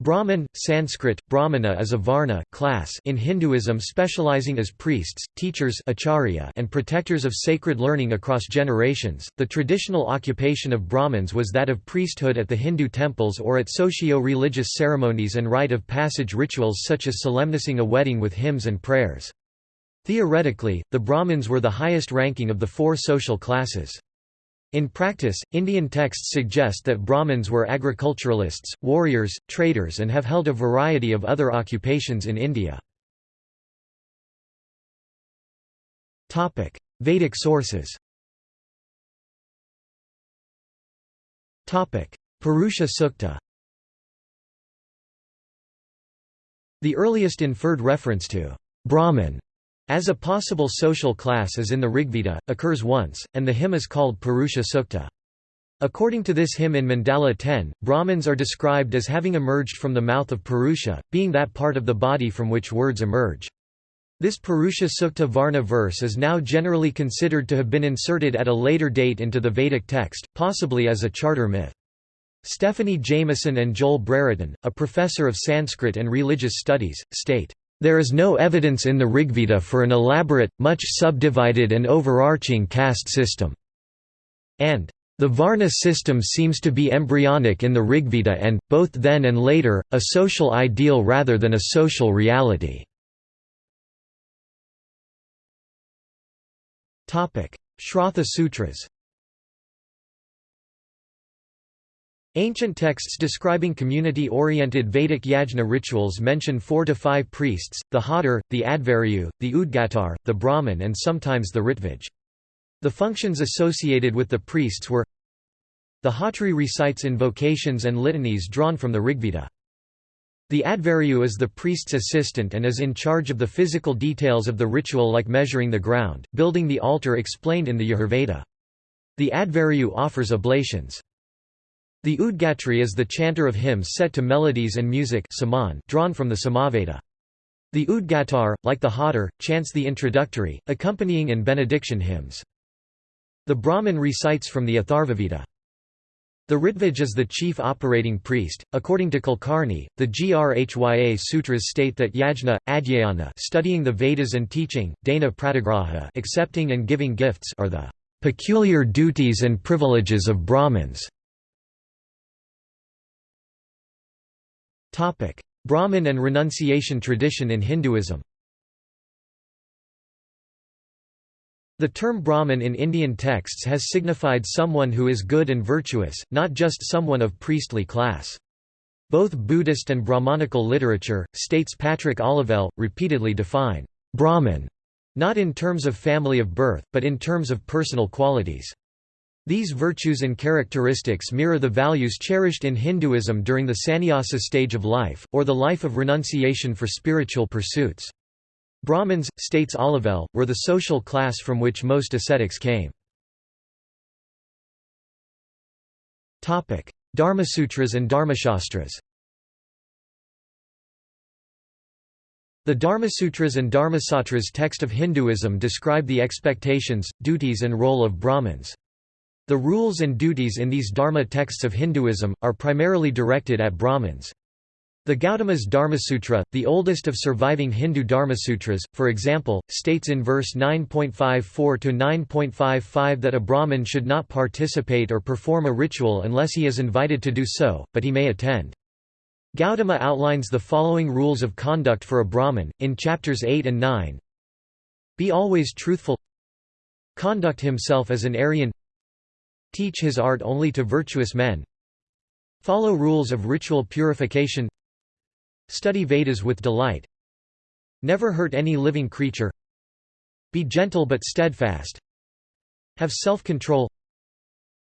Brahman, Sanskrit, Brahmana is a varna class in Hinduism specializing as priests, teachers acharya and protectors of sacred learning across generations. The traditional occupation of Brahmins was that of priesthood at the Hindu temples or at socio-religious ceremonies and rite of passage rituals such as solemnizing a wedding with hymns and prayers. Theoretically, the Brahmins were the highest ranking of the four social classes. In practice, Indian texts suggest that Brahmins were agriculturalists, warriors, traders and have held a variety of other occupations in India. Vedic sources Purusha Sukta The earliest inferred reference to Brahman as a possible social class is in the Rigveda, occurs once, and the hymn is called Purusha Sukta. According to this hymn in Mandala 10, Brahmins are described as having emerged from the mouth of Purusha, being that part of the body from which words emerge. This Purusha Sukta Varna verse is now generally considered to have been inserted at a later date into the Vedic text, possibly as a charter myth. Stephanie Jamison and Joel Brereton, a professor of Sanskrit and religious studies, state, there is no evidence in the Rigveda for an elaborate, much subdivided and overarching caste system. And the Varna system seems to be embryonic in the Rigveda and, both then and later, a social ideal rather than a social reality. Shrauta Sutras Ancient texts describing community-oriented Vedic yajna rituals mention four to five priests, the Hotar, the Adhvaryu, the Udgatar, the Brahman and sometimes the Ritvij. The functions associated with the priests were The Hotri recites invocations and litanies drawn from the Rigveda. The Adhvaryu is the priest's assistant and is in charge of the physical details of the ritual like measuring the ground, building the altar explained in the Yajurveda. The Adhvaryu offers oblations. The Udgatri is the chanter of hymns set to melodies and music drawn from the Samaveda. The Udgatar, like the Hotar, chants the introductory, accompanying and benediction hymns. The Brahmin recites from the Atharvaveda. The Ritvij is the chief operating priest. According to Kulkarni, the Grhya sutras state that yajna, adhyayana, studying the Vedas and teaching, dana pratigraha, accepting and giving gifts, are the peculiar duties and privileges of Brahmins. Brahmin and renunciation tradition in Hinduism The term Brahmin in Indian texts has signified someone who is good and virtuous, not just someone of priestly class. Both Buddhist and Brahmanical literature, states Patrick Olivelle, repeatedly define Brahmin, not in terms of family of birth, but in terms of personal qualities. These virtues and characteristics mirror the values cherished in Hinduism during the sannyasa stage of life, or the life of renunciation for spiritual pursuits. Brahmins, states Olivelle, were the social class from which most ascetics came. Dharmasutras and Dharmashastras The Dharmasutras and Dharmasastras text of Hinduism describe the expectations, duties and role of Brahmins. The rules and duties in these Dharma texts of Hinduism, are primarily directed at Brahmins. The Gautama's Dharmasutra, the oldest of surviving Hindu Dharmasutras, for example, states in verse 9.54–9.55 that a Brahmin should not participate or perform a ritual unless he is invited to do so, but he may attend. Gautama outlines the following rules of conduct for a Brahmin, in chapters 8 and 9 Be always truthful Conduct himself as an Aryan Teach his art only to virtuous men. Follow rules of ritual purification. Study Vedas with delight. Never hurt any living creature. Be gentle but steadfast. Have self-control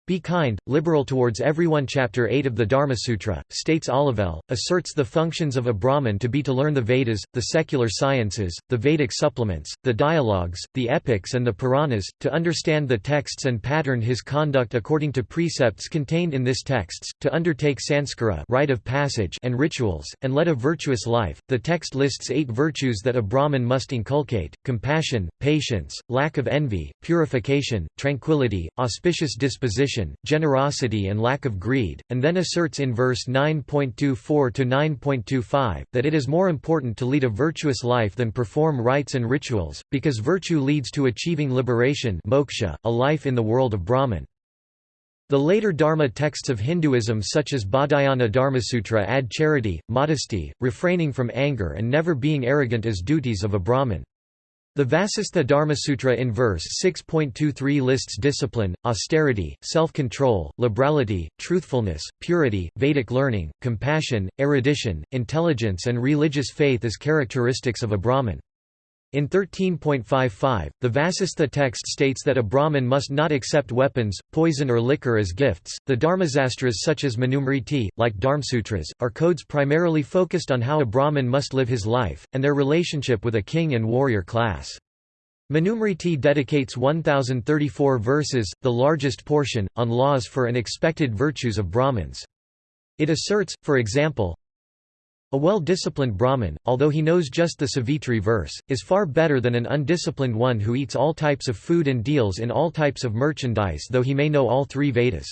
be kind, liberal towards everyone Chapter 8 of the Dharma Sutra, states Olivelle, asserts the functions of a Brahmin to be to learn the Vedas, the secular sciences, the Vedic supplements, the dialogues, the epics and the Puranas, to understand the texts and pattern his conduct according to precepts contained in this texts, to undertake sanskara rite of passage and rituals, and lead a virtuous life. The text lists eight virtues that a Brahmin must inculcate, compassion, patience, lack of envy, purification, tranquility, auspicious disposition generosity and lack of greed, and then asserts in verse 9.24 to 9.25, that it is more important to lead a virtuous life than perform rites and rituals, because virtue leads to achieving liberation moksha, a life in the world of Brahman. The later Dharma texts of Hinduism such as Baudhayana Dharmasutra add charity, modesty, refraining from anger and never being arrogant as duties of a Brahmin. The Vasistha Dharmasutra in verse 6.23 lists discipline, austerity, self-control, liberality, truthfulness, purity, Vedic learning, compassion, erudition, intelligence and religious faith as characteristics of a Brahmin. In 13.55, the Vasistha text states that a Brahmin must not accept weapons, poison or liquor as gifts. The Dharmasastras such as Manusmriti, like Dharmsutras, are codes primarily focused on how a Brahmin must live his life, and their relationship with a king and warrior class. Manusmriti dedicates 1034 verses, the largest portion, on laws for and expected virtues of Brahmins. It asserts, for example, a well-disciplined Brahmin, although he knows just the Savitri verse, is far better than an undisciplined one who eats all types of food and deals in all types of merchandise though he may know all three Vedas.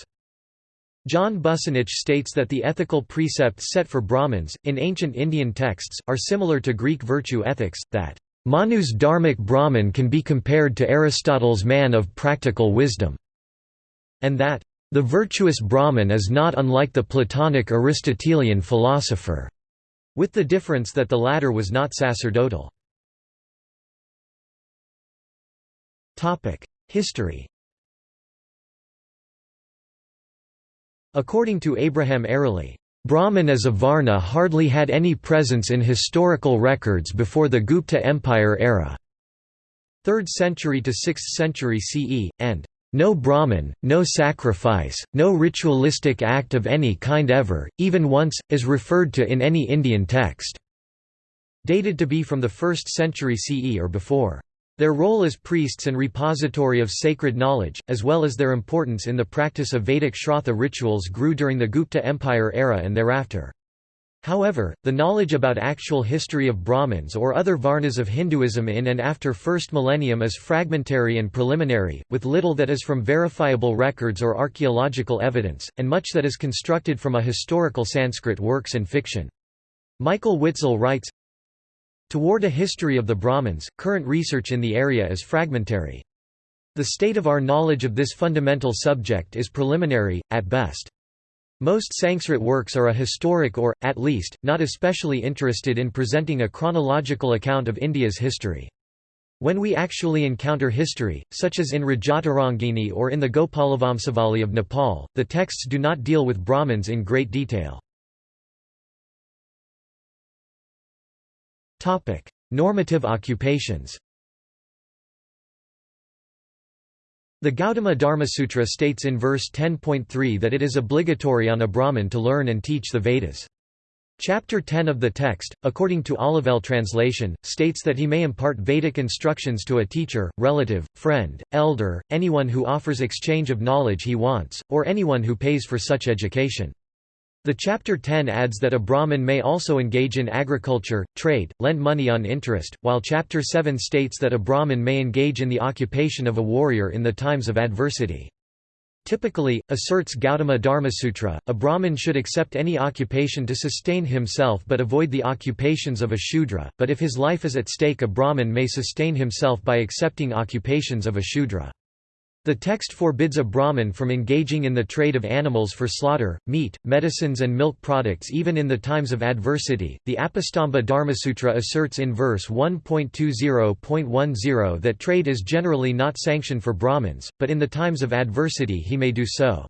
John Bussanich states that the ethical precepts set for Brahmins, in ancient Indian texts, are similar to Greek virtue ethics, that, "...Manu's dharmic Brahmin can be compared to Aristotle's man of practical wisdom", and that, "...the virtuous Brahmin is not unlike the Platonic Aristotelian philosopher." With the difference that the latter was not sacerdotal. History According to Abraham Eraly, Brahman as a Varna hardly had any presence in historical records before the Gupta Empire era. 3rd century to 6th century CE, and no Brahman, no sacrifice, no ritualistic act of any kind ever, even once, is referred to in any Indian text. Dated to be from the 1st century CE or before. Their role as priests and repository of sacred knowledge, as well as their importance in the practice of Vedic Shrauta rituals grew during the Gupta Empire era and thereafter. However, the knowledge about actual history of Brahmins or other Varnas of Hinduism in and after first millennium is fragmentary and preliminary, with little that is from verifiable records or archaeological evidence, and much that is constructed from a historical Sanskrit works and fiction. Michael Witzel writes, Toward a history of the Brahmins, current research in the area is fragmentary. The state of our knowledge of this fundamental subject is preliminary, at best. Most Sanskrit works are a historic or, at least, not especially interested in presenting a chronological account of India's history. When we actually encounter history, such as in Rajatarangini or in the Gopalavamsavali of Nepal, the texts do not deal with Brahmins in great detail. Normative occupations The Gautama Dharmasutra states in verse 10.3 that it is obligatory on a Brahmin to learn and teach the Vedas. Chapter 10 of the text, according to Olivelle translation, states that he may impart Vedic instructions to a teacher, relative, friend, elder, anyone who offers exchange of knowledge he wants, or anyone who pays for such education. The Chapter 10 adds that a Brahmin may also engage in agriculture, trade, lend money on interest, while Chapter 7 states that a Brahmin may engage in the occupation of a warrior in the times of adversity. Typically, asserts Gautama Dharmasutra, a Brahmin should accept any occupation to sustain himself but avoid the occupations of a Shudra, but if his life is at stake a Brahmin may sustain himself by accepting occupations of a Shudra. The text forbids a Brahmin from engaging in the trade of animals for slaughter, meat, medicines, and milk products even in the times of adversity. The Apastamba Dharmasutra asserts in verse 1.20.10 that trade is generally not sanctioned for Brahmins, but in the times of adversity he may do so.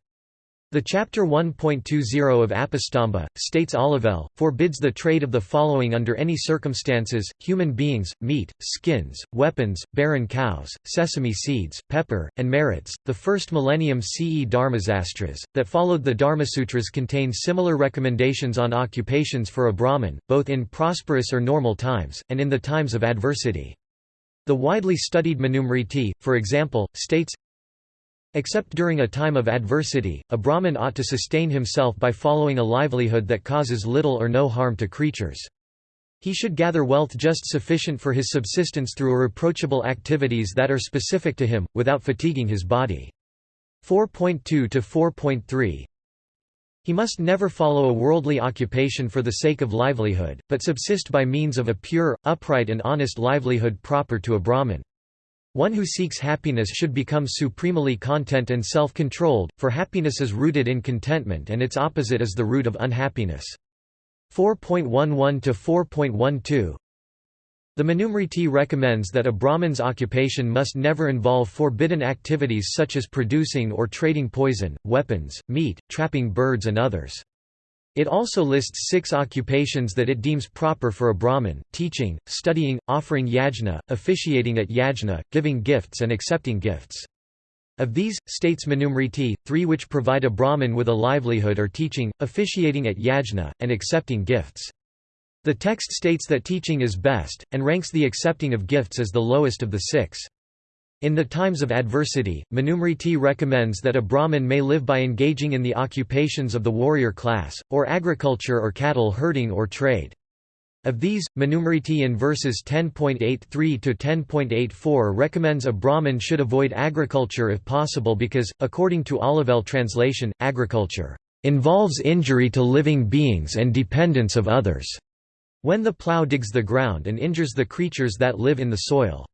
The Chapter 1.20 of Apastamba, states Olivelle, forbids the trade of the following under any circumstances, human beings, meat, skins, weapons, barren cows, sesame seeds, pepper, and merits. The first millennium CE Dharmasastras, that followed the Dharmasutras contain similar recommendations on occupations for a Brahmin, both in prosperous or normal times, and in the times of adversity. The widely studied Manusmriti, for example, states, Except during a time of adversity, a Brahmin ought to sustain himself by following a livelihood that causes little or no harm to creatures. He should gather wealth just sufficient for his subsistence through irreproachable activities that are specific to him, without fatiguing his body. 4.2 to 4.3 He must never follow a worldly occupation for the sake of livelihood, but subsist by means of a pure, upright and honest livelihood proper to a Brahmin. One who seeks happiness should become supremely content and self-controlled, for happiness is rooted in contentment and its opposite is the root of unhappiness. 4.11 to 4.12 the Manusmriti recommends that a Brahmin's occupation must never involve forbidden activities such as producing or trading poison, weapons, meat, trapping birds and others. It also lists six occupations that it deems proper for a Brahmin, teaching, studying, offering yajna, officiating at yajna, giving gifts and accepting gifts. Of these, states Manusmriti, three which provide a Brahmin with a livelihood are teaching, officiating at yajna, and accepting gifts. The text states that teaching is best, and ranks the accepting of gifts as the lowest of the six. In the times of adversity, Manusmriti recommends that a Brahmin may live by engaging in the occupations of the warrior class, or agriculture or cattle herding or trade. Of these, Manusmriti in verses 10.83 to 10.84 recommends a Brahmin should avoid agriculture if possible because, according to Olivelle translation, agriculture involves injury to living beings and dependence of others, when the plough digs the ground and injures the creatures that live in the soil.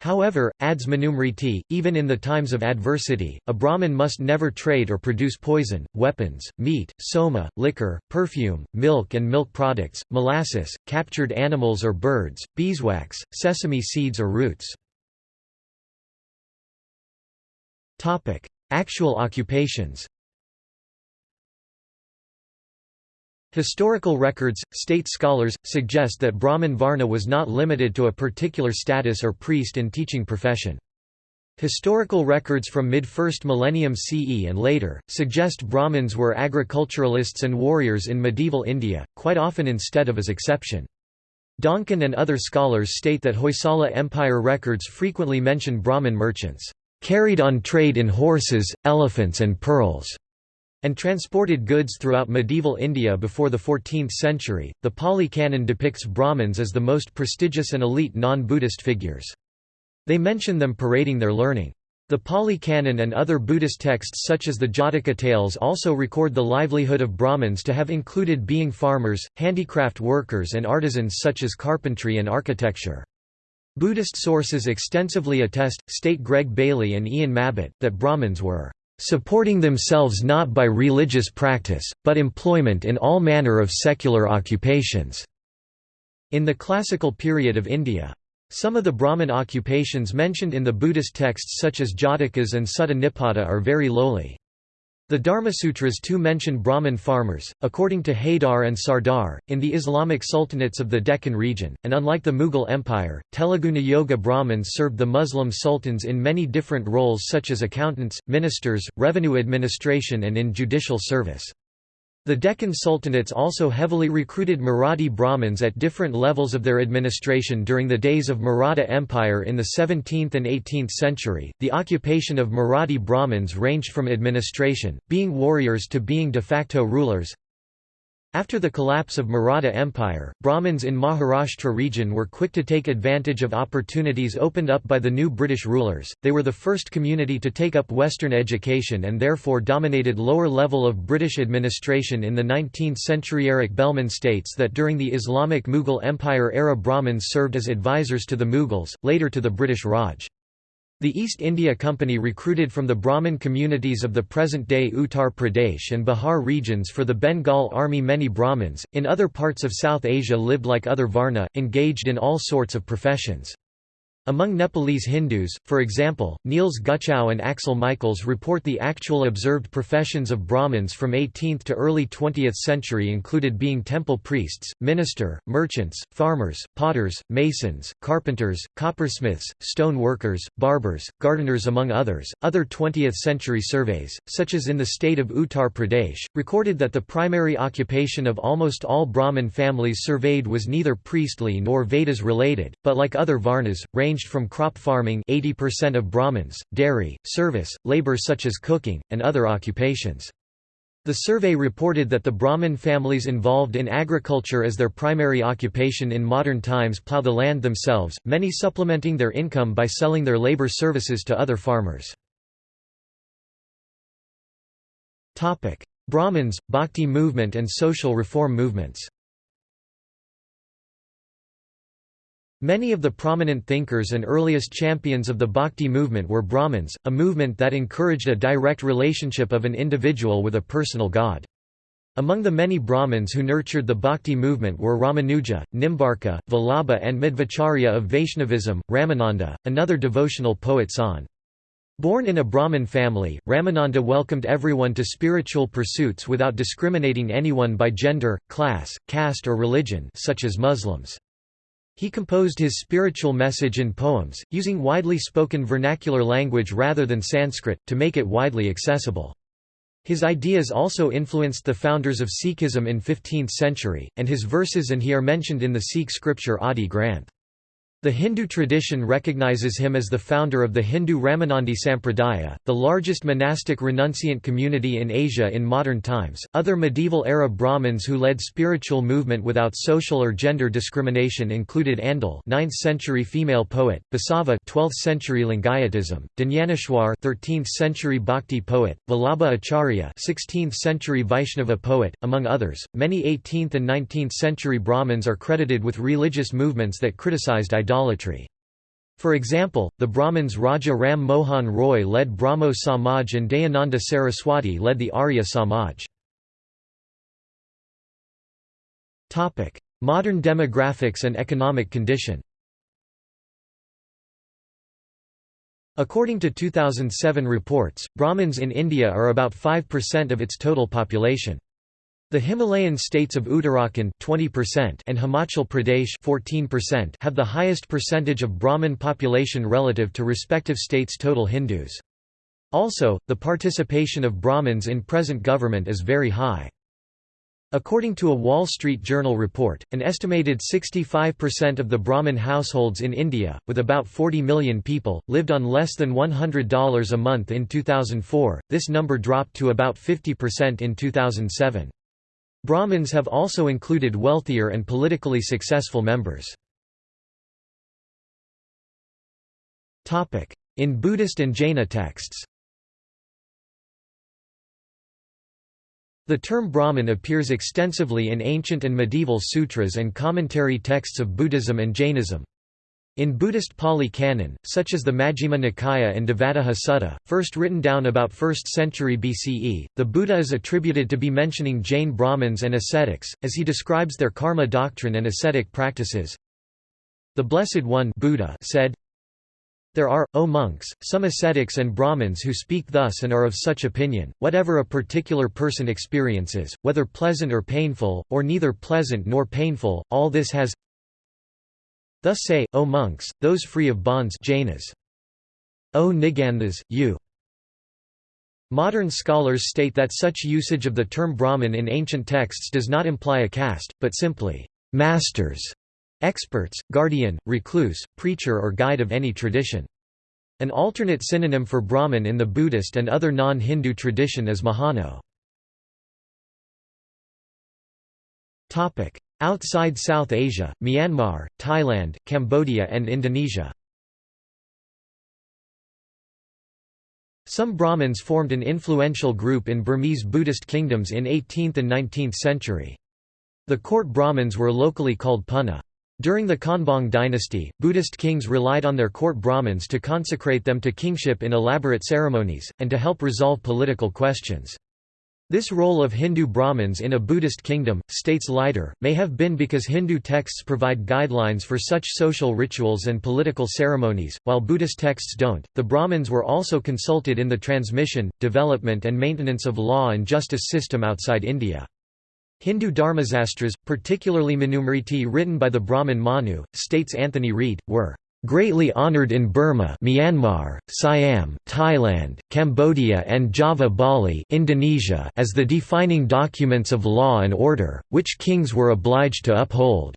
However, adds Manusmriti, even in the times of adversity, a Brahmin must never trade or produce poison, weapons, meat, soma, liquor, perfume, milk and milk products, molasses, captured animals or birds, beeswax, sesame seeds or roots. Actual occupations Historical records, state scholars, suggest that Brahmin Varna was not limited to a particular status or priest and teaching profession. Historical records from mid-1st millennium CE and later, suggest Brahmins were agriculturalists and warriors in medieval India, quite often instead of as exception. Donkin and other scholars state that Hoysala Empire records frequently mention Brahmin merchants, "...carried on trade in horses, elephants and pearls." And transported goods throughout medieval India before the 14th century. The Pali Canon depicts Brahmins as the most prestigious and elite non Buddhist figures. They mention them parading their learning. The Pali Canon and other Buddhist texts such as the Jataka tales also record the livelihood of Brahmins to have included being farmers, handicraft workers and artisans such as carpentry and architecture. Buddhist sources extensively attest, state Greg Bailey and Ian Mabbutt, that Brahmins were supporting themselves not by religious practice, but employment in all manner of secular occupations." In the classical period of India. Some of the Brahmin occupations mentioned in the Buddhist texts such as Jatakas and Sutta Nipata are very lowly. The Dharmasutras too mention Brahmin farmers, according to Haidar and Sardar, in the Islamic sultanates of the Deccan region, and unlike the Mughal Empire, Telangana Yoga Brahmins served the Muslim sultans in many different roles such as accountants, ministers, revenue administration and in judicial service. The Deccan Sultanates also heavily recruited Marathi Brahmins at different levels of their administration during the days of Maratha Empire in the 17th and 18th century. The occupation of Marathi Brahmins ranged from administration, being warriors to being de facto rulers, after the collapse of Maratha Empire, Brahmins in Maharashtra region were quick to take advantage of opportunities opened up by the new British rulers. They were the first community to take up Western education and therefore dominated lower level of British administration in the 19th-century Eric Bellman states that during the Islamic Mughal Empire era Brahmins served as advisors to the Mughals, later to the British Raj. The East India Company recruited from the Brahmin communities of the present-day Uttar Pradesh and Bihar regions for the Bengal army many Brahmins, in other parts of South Asia lived like other Varna, engaged in all sorts of professions. Among Nepalese Hindus, for example, Niels Gutschow and Axel Michaels report the actual observed professions of Brahmins from 18th to early 20th century included being temple priests, minister, merchants, farmers, potters, masons, carpenters, coppersmiths, stone workers, barbers, gardeners among others. Other 20th century surveys, such as in the state of Uttar Pradesh, recorded that the primary occupation of almost all Brahmin families surveyed was neither priestly nor Vedas related, but like other Varnas, ranged ranged from crop farming 80% of Brahmins, dairy, service, labor such as cooking, and other occupations. The survey reported that the Brahmin families involved in agriculture as their primary occupation in modern times plough the land themselves, many supplementing their income by selling their labor services to other farmers. Brahmins, Bhakti movement and social reform movements Many of the prominent thinkers and earliest champions of the Bhakti movement were Brahmins, a movement that encouraged a direct relationship of an individual with a personal god. Among the many Brahmins who nurtured the Bhakti movement were Ramanuja, Nimbarka, Vallabha and Madhvacharya of Vaishnavism, Ramananda, another devotional poet san. Born in a Brahmin family, Ramananda welcomed everyone to spiritual pursuits without discriminating anyone by gender, class, caste or religion such as Muslims. He composed his spiritual message in poems, using widely spoken vernacular language rather than Sanskrit, to make it widely accessible. His ideas also influenced the founders of Sikhism in 15th century, and his verses and he are mentioned in the Sikh scripture Adi Granth. The Hindu tradition recognizes him as the founder of the Hindu Ramanandi Sampradaya, the largest monastic renunciant community in Asia in modern times. Other medieval era Brahmins who led spiritual movement without social or gender discrimination included Andal, 9th century female poet, Basava, 12th century Lingayatism, Dnyaneshwar, 13th century Bhakti poet, Vallabha Acharya, 16th century Vaishnava poet, among others. Many 18th and 19th century Brahmins are credited with religious movements that criticized idolatry. For example, the Brahmins Raja Ram Mohan Roy led Brahmo Samaj and Dayananda Saraswati led the Arya Samaj. Modern demographics and economic condition According to 2007 reports, Brahmins in India are about 5% of its total population. The Himalayan states of Uttarakhand 20% and Himachal Pradesh 14% have the highest percentage of Brahmin population relative to respective states' total Hindus. Also, the participation of Brahmins in present government is very high. According to a Wall Street Journal report, an estimated 65% of the Brahmin households in India, with about 40 million people, lived on less than $100 a month in 2004, this number dropped to about 50% in 2007. Brahmins have also included wealthier and politically successful members. In Buddhist and Jaina texts The term Brahmin appears extensively in ancient and medieval sutras and commentary texts of Buddhism and Jainism. In Buddhist Pali Canon, such as the Majjhima Nikaya and Devadaha Sutta, first written down about 1st century BCE, the Buddha is attributed to be mentioning Jain Brahmins and ascetics, as he describes their karma doctrine and ascetic practices. The Blessed One Buddha said, there are, O monks, some ascetics and Brahmins who speak thus and are of such opinion, whatever a particular person experiences, whether pleasant or painful, or neither pleasant nor painful, all this has Thus say, O monks, those free of bonds Jainas. O Niganthas, you. Modern scholars state that such usage of the term Brahman in ancient texts does not imply a caste, but simply, masters, experts, guardian, recluse, preacher or guide of any tradition. An alternate synonym for Brahman in the Buddhist and other non-Hindu tradition is Mahano. Outside South Asia, Myanmar, Thailand, Cambodia and Indonesia Some Brahmins formed an influential group in Burmese Buddhist kingdoms in 18th and 19th century. The court Brahmins were locally called Punna. During the Konbaung dynasty, Buddhist kings relied on their court Brahmins to consecrate them to kingship in elaborate ceremonies, and to help resolve political questions. This role of Hindu Brahmins in a Buddhist kingdom, states Leider, may have been because Hindu texts provide guidelines for such social rituals and political ceremonies, while Buddhist texts don't. The Brahmins were also consulted in the transmission, development, and maintenance of law and justice system outside India. Hindu Dharmasastras, particularly Manusmriti written by the Brahmin Manu, states Anthony Reid, were greatly honored in Burma Myanmar, Siam, Thailand, Cambodia and Java Bali Indonesia as the defining documents of law and order, which kings were obliged to uphold.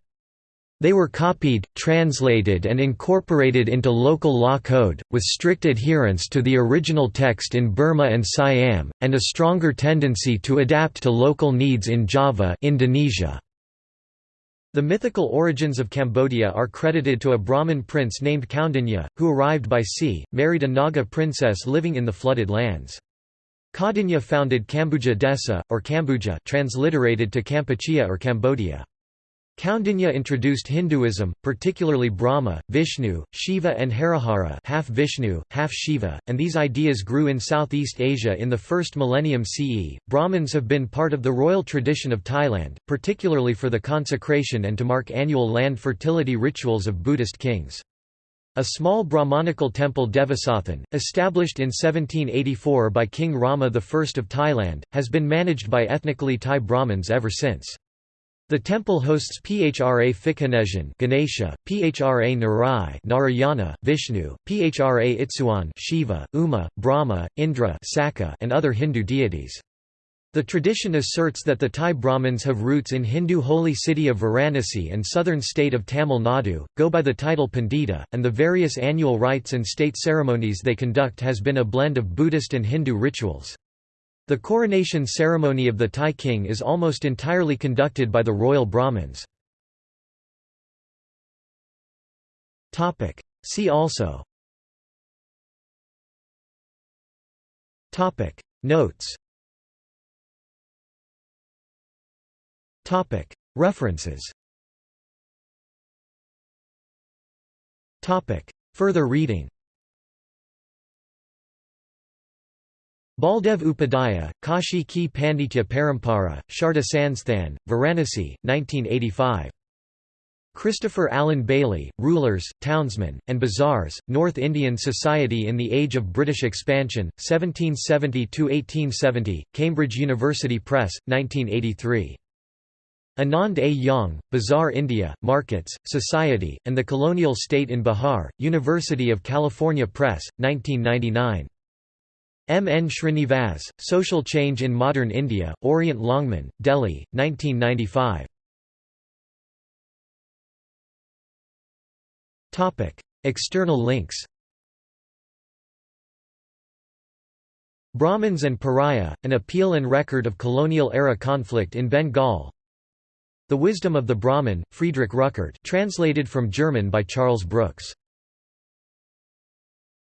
They were copied, translated and incorporated into local law code, with strict adherence to the original text in Burma and Siam, and a stronger tendency to adapt to local needs in Java Indonesia. The mythical origins of Cambodia are credited to a Brahmin prince named Kaundinya, who arrived by sea, married a Naga princess living in the flooded lands. Kaundinya founded Kambuja Desa, or Kambuja transliterated to Kampuchea or Cambodia. Kaundinya introduced Hinduism, particularly Brahma, Vishnu, Shiva and Harihara half Vishnu, half Shiva, and these ideas grew in Southeast Asia in the first millennium CE. Brahmins have been part of the royal tradition of Thailand, particularly for the consecration and to mark annual land fertility rituals of Buddhist kings. A small Brahmanical temple Devasathan, established in 1784 by King Rama I of Thailand, has been managed by ethnically Thai Brahmins ever since. The temple hosts Phra Phikganesan Ganesha, Phra Narai Narayana, Vishnu, Phra Itsuan Shiva, Uma, Brahma, Indra Saka, and other Hindu deities. The tradition asserts that the Thai Brahmins have roots in Hindu holy city of Varanasi and southern state of Tamil Nadu, go by the title Pandita, and the various annual rites and state ceremonies they conduct has been a blend of Buddhist and Hindu rituals. The coronation ceremony of the Thai king is almost entirely conducted by the royal Brahmins. See also. Notes. References. Further reading Baldev Upadhyaya, Kashi Ki Panditya Parampara, Sharda Sansthan, Varanasi, 1985. Christopher Alan Bayly, Rulers, Townsmen, and Bazaars, North Indian Society in the Age of British Expansion, 1770–1870, Cambridge University Press, 1983. Anand A. Yang, Bazaar India, Markets, Society, and the Colonial State in Bihar, University of California Press, 1999. M. N. Srinivas, Social Change in Modern India, Orient Longman, Delhi, 1995. External links Brahmins and Pariah, an appeal and record of colonial-era conflict in Bengal The Wisdom of the Brahmin, Friedrich Ruckert translated from German by Charles Brooks